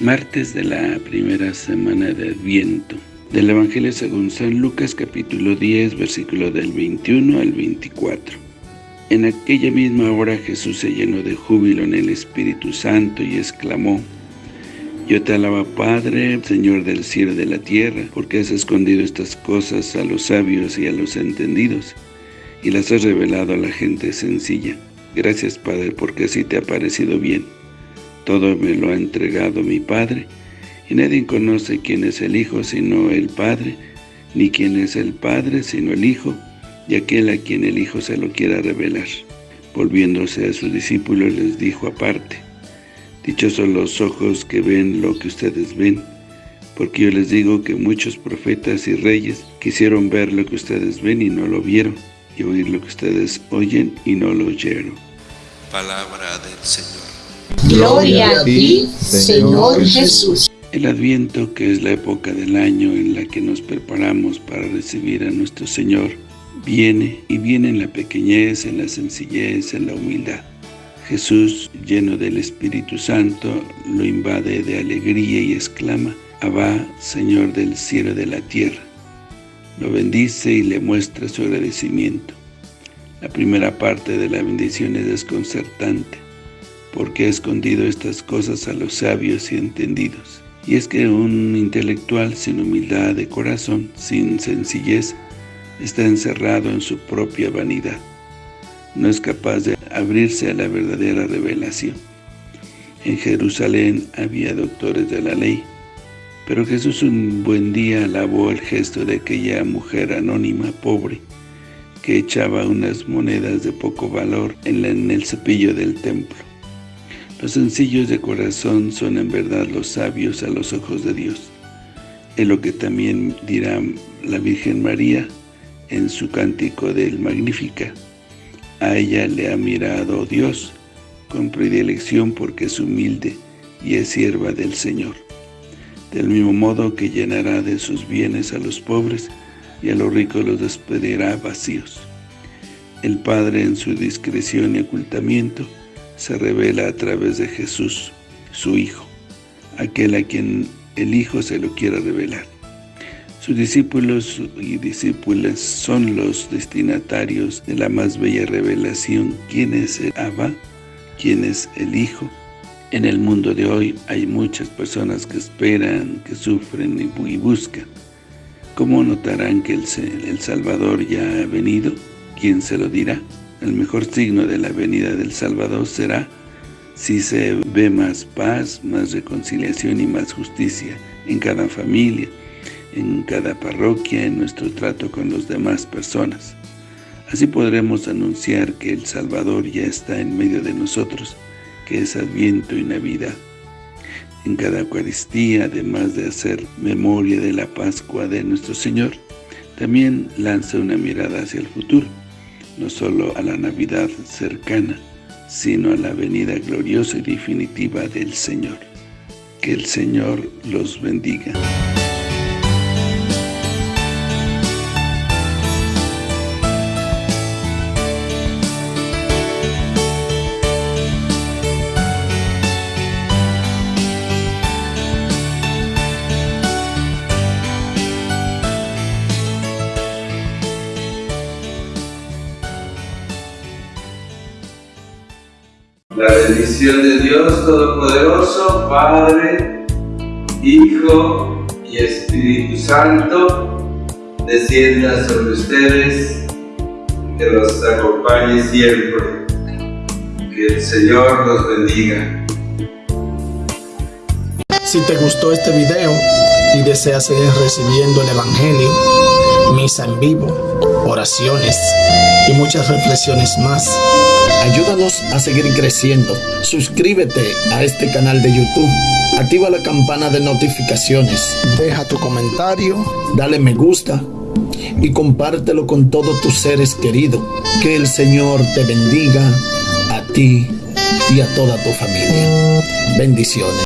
martes de la primera semana de Adviento. Del Evangelio según San Lucas, capítulo 10, versículo del 21 al 24. En aquella misma hora Jesús se llenó de júbilo en el Espíritu Santo y exclamó, Yo te alabo, Padre, Señor del cielo y de la tierra, porque has escondido estas cosas a los sabios y a los entendidos, y las has revelado a la gente sencilla. Gracias, Padre, porque así te ha parecido bien. Todo me lo ha entregado mi Padre, y nadie conoce quién es el Hijo sino el Padre, ni quién es el Padre sino el Hijo, y aquel a quien el Hijo se lo quiera revelar. Volviéndose a sus discípulos les dijo aparte, Dichosos los ojos que ven lo que ustedes ven, porque yo les digo que muchos profetas y reyes quisieron ver lo que ustedes ven y no lo vieron, y oír lo que ustedes oyen y no lo oyeron. Palabra del Señor. Gloria a ti, Señor Jesús. El Adviento, que es la época del año en la que nos preparamos para recibir a nuestro Señor, viene y viene en la pequeñez, en la sencillez, en la humildad. Jesús, lleno del Espíritu Santo, lo invade de alegría y exclama, Abba, Señor del cielo y de la tierra. Lo bendice y le muestra su agradecimiento. La primera parte de la bendición es desconcertante, porque ha escondido estas cosas a los sabios y entendidos. Y es que un intelectual sin humildad de corazón, sin sencillez, está encerrado en su propia vanidad. No es capaz de abrirse a la verdadera revelación. En Jerusalén había doctores de la ley, pero Jesús un buen día alabó el gesto de aquella mujer anónima, pobre, que echaba unas monedas de poco valor en, el cepillo del templo. Los sencillos de corazón son en verdad los sabios a los ojos de Dios. Es lo que también dirá la Virgen María en su cántico del Magnífica. A ella le ha mirado Dios con predilección porque es humilde y es sierva del Señor. Del mismo modo que llenará de sus bienes a los pobres y a los ricos los despedirá vacíos. El Padre en su discreción y ocultamiento se revela a través de Jesús, su Hijo, aquel a quien el Hijo se lo quiera revelar. Sus discípulos y discípulas son los destinatarios de la más bella revelación, quién es el Abba, quién es el Hijo. En el mundo de hoy hay muchas personas que esperan, que sufren y buscan. ¿Cómo notarán que el, el Salvador ya ha venido? ¿Quién se lo dirá? El mejor signo de la venida del Salvador será si se ve más paz, más reconciliación y más justicia en cada familia, en cada parroquia, en nuestro trato con las demás personas. Así podremos anunciar que el Salvador ya está en medio de nosotros, que es Adviento y Navidad. En cada Eucaristía, además de hacer memoria de la Pascua de nuestro Señor, también lanza una mirada hacia el futuro, no solo a la Navidad cercana, sino a la venida gloriosa y definitiva del Señor. Que el Señor los bendiga. La bendición de Dios Todopoderoso, Padre, Hijo y Espíritu Santo, descienda sobre ustedes, que los acompañe siempre. Que el Señor los bendiga. Si te gustó este video y deseas seguir recibiendo el Evangelio, misa en vivo, oraciones y muchas reflexiones más, Ayúdanos a seguir creciendo. Suscríbete a este canal de YouTube. Activa la campana de notificaciones. Deja tu comentario. Dale me gusta. Y compártelo con todos tus seres queridos. Que el Señor te bendiga a ti y a toda tu familia. Bendiciones.